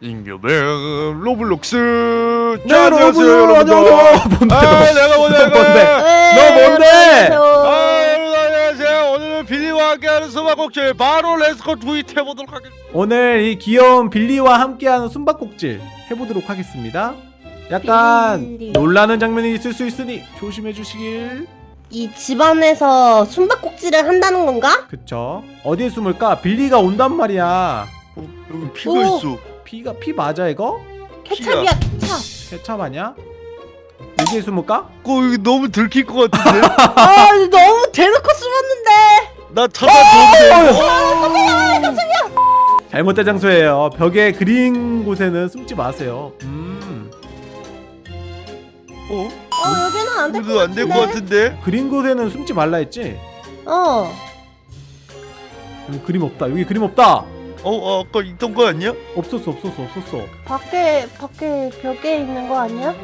잉여맨 로블록스 네, 자, 안녕하세요 여러분들 뭔데? 아 내가 뭔데? 너 뭔데? 아 여러분 안녕하세요 오늘은 빌리와 함께하는 숨바꼭질 바로 let's go do it 해보도록 하겠습니다 오늘 이 귀여운 빌리와 함께하는 숨바꼭질 해보도록 하겠습니다. 약간 빌리. 놀라는 장면이 있을 수 있으니 조심해 주시길. 이 집안에서 숨바꼭질을 한다는 건가? 그쵸? 어디에 숨을까? 빌리가 온단 말이야. 어, 여기 피가 오. 있어 피가 피 맞아 이거? 케찹이야 케찹 케찹 아니야? 여기에 숨을까? 어 여기 너무 들킬 것 같은데 아 너무 대놓고 숨었는데 나 찾아줬는데 잘못된 장소예요. 벽에 그린 곳에는 숨지 마세요. 음. 어? 어 여기는 안 될것 이거 안될 것 같은데 같은데 그린 곳에는 숨지 말라 했지? 어 여기 그림 없다. 여기 그림 없다. 어, 어 아까 있던 거 아니야? 없었어, 없었어, 없었어. 밖에 밖에 벽에 있는 거 아니야?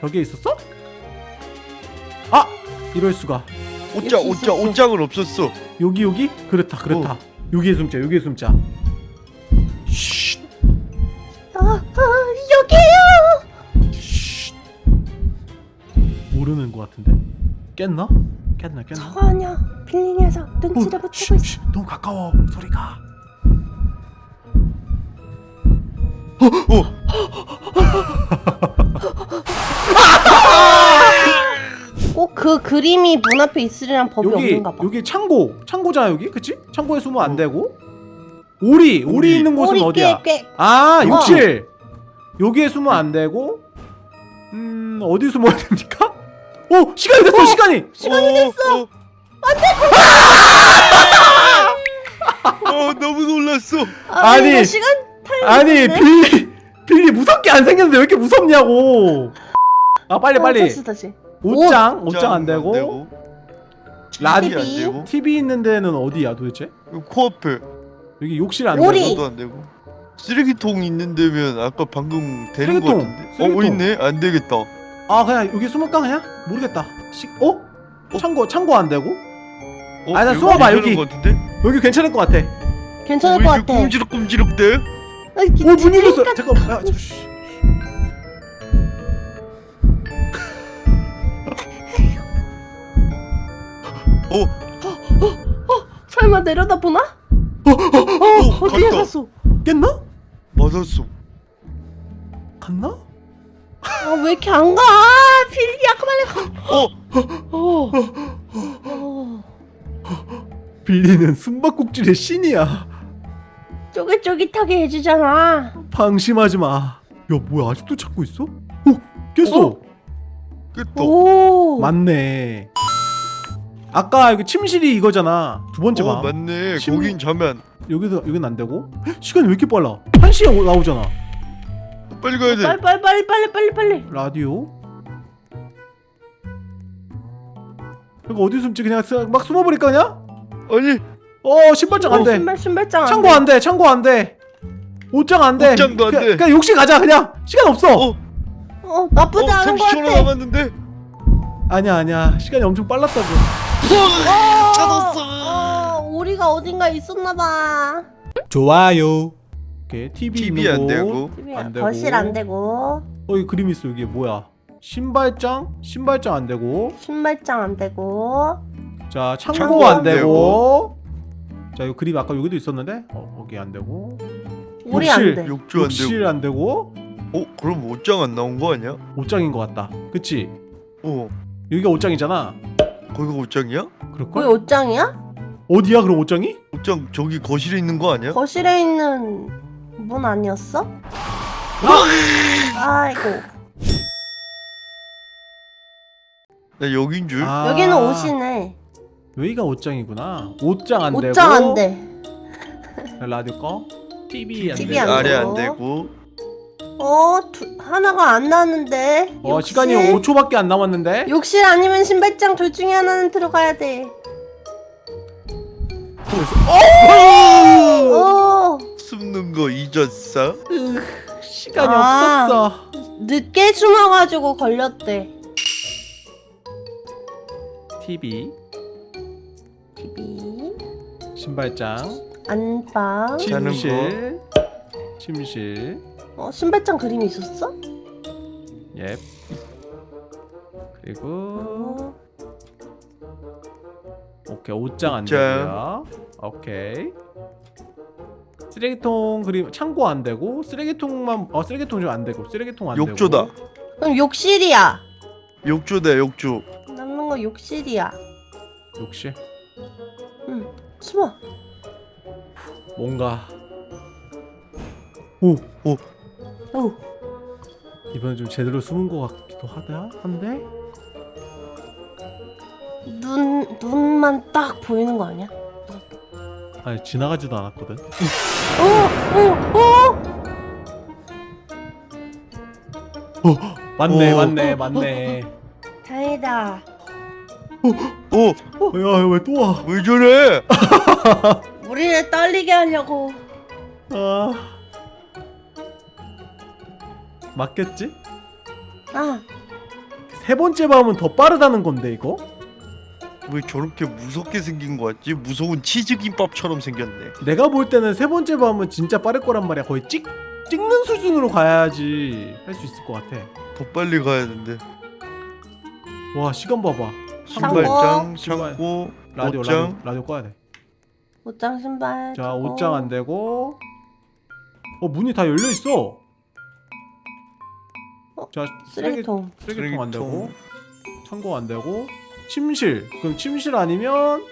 벽에 있었어? 아! 이럴 수가. 옷장 옷장. 옷장은 없었어 여기 여기? 그렇다, 그렇다. 여기에 숨자, 여기에 숨자. 쉿, 아, 아 여기요 쉿. 모르는 것 같은데. 깼나? 깼나, 깼나? 저거 아니야 녀석 눈치를 못 쉿, 채고 있어 쉿. 너무 가까워 소리가. 꼭 그 그림이 문 앞에 있으리란 법이 여기 없는가 봐 여기 창고, 창고잖아 여기, 그치? 창고에 숨으면 안 되고. 오리, 오리, 오리. 있는 곳은 우리 어디야? 꽤, 꽤 아, 어. 욕실. 여기에 숨으면 안 되고. 음, 어디 숨어야 됩니까? 오, 시간이 됐어, 시간이. 시간이 어, 됐어 어. 어 너무 놀랐어 아니, 아니, 시간 아니, 있었네? 빌리, 빌리 무섭게 안 생겼는데 왜 이렇게 무섭냐고. 아, 빨리, 어, 빨리. 다시 다시 옷장, 옷장 안 되고. 라디- 안 되고 TV 있는 데는 어디야 도대체? 여기 코앞에 여기 욕실 안. 되고. 안 되고 쓰레기통 있는 데면 아까 방금 되는 쓰레기통, 거 같은데 쓰레기통. 어 있네 안 되겠다 아, 그냥 여기 숨을까 그냥? 모르겠다. 시, 어? 창고, 창고 안 되고? 어, 아, 나 여기 숨어봐, 여기. 여기 괜찮을 것 같아. 괜찮을 어, 것왜 이렇게 같아 꼼지락꼼지락대 아, 이- 오, 문 열렸어. 잠깐. 아, 저, 쉬. 설마 내려다 보나? 어, 어디에 갔다. 갔어? 깼나? 맞았어 갔나? 아 왜 이렇게 안 가? 빌리 아까 말래 어 어. 어. 빌리는 숨바꼭질의 신이야. 쫄깃쫄깃하게 해주잖아. 방심하지 마. 야, 뭐야? 아직도 찾고 있어? 오, 깼어. 어? 깼다 오. 맞네. 아까 여기 침실이 이거잖아. 두 번째 어 방. 맞네 침- 거긴 자면 여기도 여긴 안 되고. 헉, 시간이 왜 이렇게 빨라? 한 시에 오- 나오잖아. 빨리 가야 돼 빨리 빨리 빨리 빨리 빨리 빨리. 라디오. 이거 어디 숨지? 그냥 스- 막 숨어버릴까 그냥? 아니 어, 신발장 안 돼. 신발 신발장 안 창고 돼. 안 돼. 창고 안 돼. 옷장 안 돼. 옷장도 안 그냥- 돼. 그냥 욕실 가자. 그냥 시간 없어. 어, 어 나쁘지 어 않은 것 30초 같아. 남았는데 아니야 아니야. 시간이 엄청 빨랐다고. 어, 찾았어 어, 우리가 어딘가 있었나 봐. 좋아요. 오케이 TV, TV 안 곳. 되고 TV 안 되고. 거실 안 되고 어, 이 그림 있어. 이게 뭐야? 신발장? 신발장 안 되고. 신발장 안 되고 자, 창고, 창고 안 안 되고. 자, 이 그림 아까 여기도 있었는데. 어, 거기 안 되고. 우리 욕실. 안 돼. 욕조 안 욕실 되고 안 되고. 어 그럼 옷장 안 나온 거 아니야? 옷장인 것 같다. 그치? 어 여기가 옷장이잖아. 거기가 옷장이야? 그럴걸? 거기 옷장이야? 어디야 그럼 옷장이? 옷장 저기 거실에 있는 거 아니야? 거실에 있는 문 아니었어? 아이고 나 여긴 줄 아, 여기는 옷이네. 여기가 옷장이구나. 옷장 안 되고. 옷장 안 돼. 라디오 꺼. TV 안 TV 되고. 안 아래 되고. 안 되고 어 두, 하나가 안 나왔는데. 어, 욕실? 시간이 5초밖에 안 남았는데. 욕실 아니면 신발장 둘 중에 하나는 들어가야 돼. 어 숨는 거 잊었어? 으, 시간이 아. 없었어. 늦게 숨어가지고 걸렸대. TV, TV 신발장, 안방 침실, 침실 어 신발장 그림이 있었어? 예 그리고 어. 오케이 옷장 안. 되고요 오케이 쓰레기통 그림 창고 안 되고 쓰레기통만 어 쓰레기통 좀 안 되고 쓰레기통 안 욕조다. 되고 그럼 욕실이야. 욕조다 욕조. 남는 거 욕실이야. 욕실 응. 숨어. 뭔가 오 오. 이번엔 좀 제대로 숨은 것 같기도 하다 한데 눈 눈만 딱 보이는 거 아니야? 아니 지나가지도 않았거든 오, 오, 오. 맞네 오. 맞네 맞네 다행이다. 어, 야왜 또 와? 왜 저래? 우리를 떨리게 하려고. 아 맞겠지? 아, 세 번째 밤은 더 빠르다는 건데 이거? 왜 저렇게 무섭게 생긴 거 같지? 무서운 치즈김밥처럼 생겼네. 내가 볼 때는 세 번째 밤은 진짜 빠를 거란 말이야 거의 찍 찍는 수준으로 가야지 할 수 있을 것 같아 더 빨리 가야 된대. 와 시간 봐봐 신발장, 신발. 창고, 라디오 옷장. 라디오 라디오 꺼야 돼자 옷장 신발. 저거. 옷장 안 되고 어 문이 다 열려 있어 어, 자 쓰레기 쓰레기통. 쓰레기통 안 되고. 창고 안 되고 침실 그럼 침실 아니면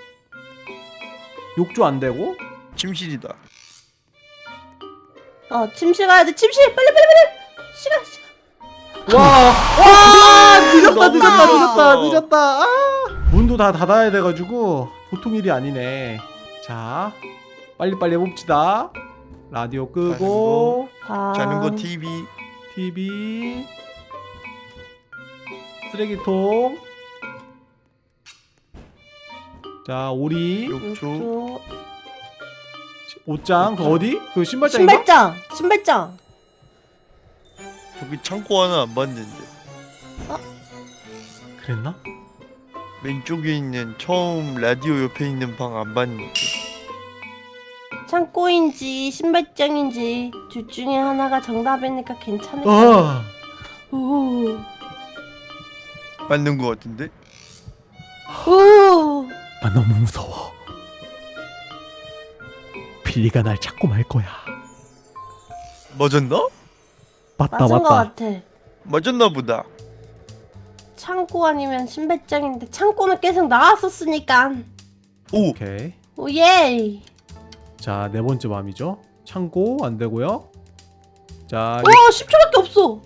욕조 안 되고 침실이다. 어, 침실 가야 돼. 침실. 빨리 빨리 빨리. 시간 시간. 와, 와 늦었다 늦었다. 늦었다 늦었다 아! 문도 다 닫아야 돼가지고 보통 일이 아니네 자 빨리빨리 해봅시다 라디오 끄고 방. 자는 거 TV. TV 쓰레기통 자 오리 욕조. 옷장 그 어디? 그 신발장인가? 신발장. 신발장. 저기 창고 하나 안 봤는데. 그랬나? 왼쪽에 있는 처음 라디오 옆에 있는 방 안 봤는데. 창고인지 신발장인지 둘 중에 하나가 정답이니까 괜찮을 거야. 아 오. 맞는 거 같은데? 오. 아 너무 무서워 빌리가 날 찾고 말 거야 맞았나? 맞다 맞은 거 맞다 같아. 맞았나 보다. 창고 아니면 신발장인데 창고는 계속 나왔었으니까. 오, 오케이 오예. 자네 번째 밤이죠 창고 안 되고요 자오 10초밖에 없어.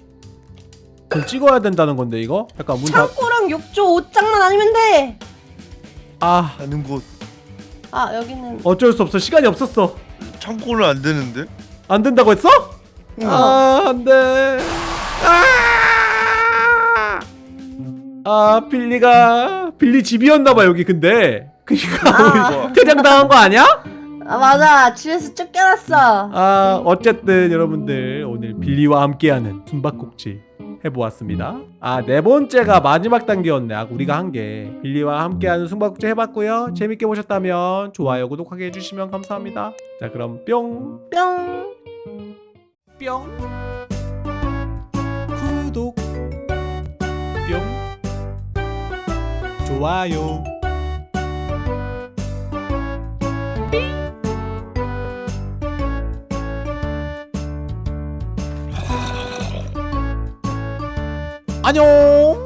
이거 찍어야 된다는 건데 이거 약간 문닫아 창고랑 욕조 옷장만 아니면 돼. 하는 곳. 아 여기는 어쩔 수 없어 시간이 없었어 창고는 안 되는데? 안 된다고 했어? 응. 아 안돼 아! 아 빌리가 빌리 집이었나봐 여기 근데 그니까 아. 퇴장 당한 거 아니야? 아 맞아 집에서 쫓겨났어. 아 어쨌든 여러분들 오늘 빌리와 함께하는 숨바꼭질 해보았습니다 아 네 번째가 마지막 단계였네 아 우리가 한 게 빌리와 함께하는 숨바꼭질 해봤고요 재밌게 보셨다면 좋아요 구독하게 해주시면 감사합니다 자 그럼 뿅 뿅. 뿅 좋아요. 안녕